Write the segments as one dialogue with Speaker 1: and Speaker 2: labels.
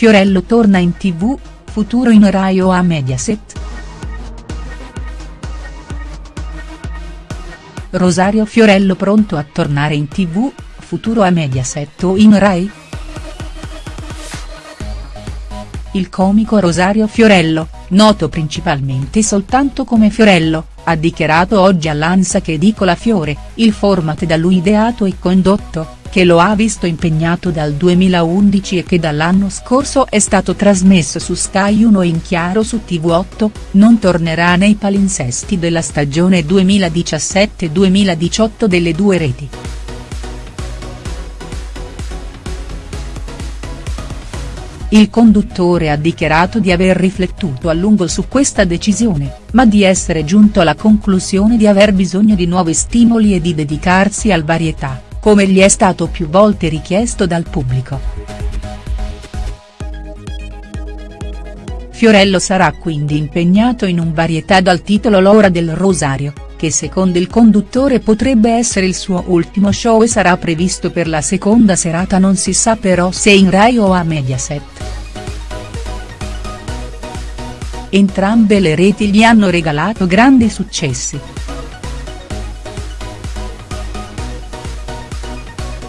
Speaker 1: Fiorello torna in tv, futuro in Rai o a Mediaset?. Rosario Fiorello pronto a tornare in tv, futuro a Mediaset o in Rai?. Il comico Rosario Fiorello, noto principalmente soltanto come Fiorello, ha dichiarato oggi all'Ansa che Edicola Fiore, il format da lui ideato e condotto, che lo ha visto impegnato dal 2011 e che dall'anno scorso è stato trasmesso su Sky 1 e in chiaro su TV8, non tornerà nei palinsesti della stagione 2017-2018 delle due reti. Il conduttore ha dichiarato di aver riflettuto a lungo su questa decisione, ma di essere giunto alla conclusione di aver bisogno di nuovi stimoli e di dedicarsi al varietà come gli è stato più volte richiesto dal pubblico. Fiorello sarà quindi impegnato in un varietà dal titolo L'ora del Rosario, che secondo il conduttore potrebbe essere il suo ultimo show e sarà previsto per la seconda serata non si sa però se in Rai o a Mediaset. Entrambe le reti gli hanno regalato grandi successi.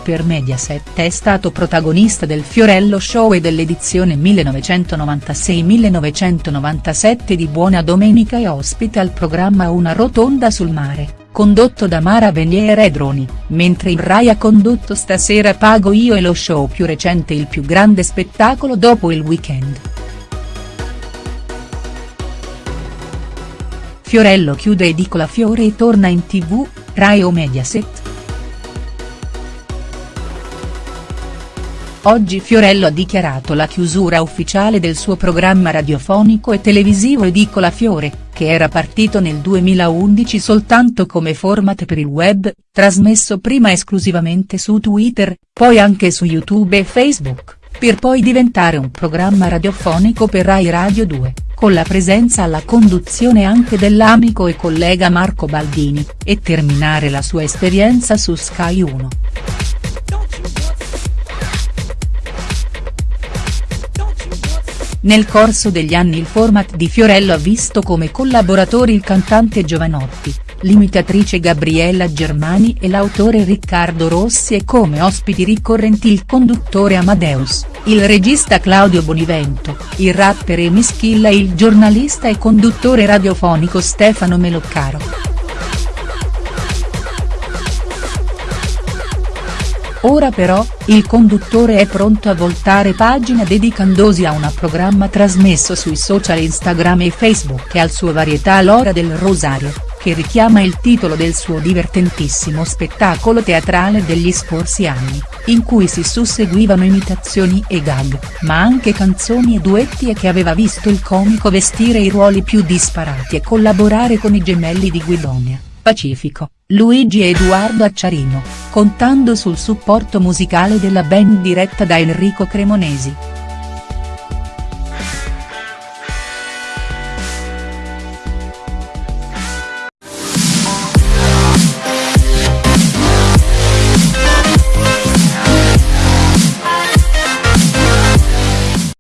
Speaker 1: Per Mediaset è stato protagonista del Fiorello Show e dell'edizione 1996-1997 di Buona Domenica e ospite al programma Una rotonda sul mare, condotto da Mara Venier e Droni, mentre il Rai ha condotto Stasera pago io e lo show più recente Il più grande spettacolo dopo il weekend. Fiorello chiude Edicola Fiore e torna in tv, Rai o Mediaset?. Oggi Fiorello ha dichiarato la chiusura ufficiale del suo programma radiofonico e televisivo Edicola Fiore, che era partito nel 2011 soltanto come format per il web, trasmesso prima esclusivamente su Twitter, poi anche su YouTube e Facebook, per poi diventare un programma radiofonico per Rai Radio 2, con la presenza alla conduzione anche dell'amico e collega Marco Baldini, e terminare la sua esperienza su Sky 1. Nel corso degli anni il format di Fiorello ha visto come collaboratori il cantante Giovanotti, l'imitatrice Gabriella Germani e l'autore Riccardo Rossi e come ospiti ricorrenti il conduttore Amadeus, il regista Claudio Bonivento, il rapper Emi Schilla e il giornalista e conduttore radiofonico Stefano Meloccaro. Ora però, il conduttore è pronto a voltare pagina dedicandosi a un programma trasmesso sui social Instagram e Facebook e al suo varietà L'ora del Rosario, che richiama il titolo del suo divertentissimo spettacolo teatrale degli scorsi anni, in cui si susseguivano imitazioni e gag, ma anche canzoni e duetti e che aveva visto il comico vestire i ruoli più disparati e collaborare con i gemelli di Guidonia, Pacifico, Luigi Edoardo Acciarino, contando sul supporto musicale della band diretta da Enrico Cremonesi.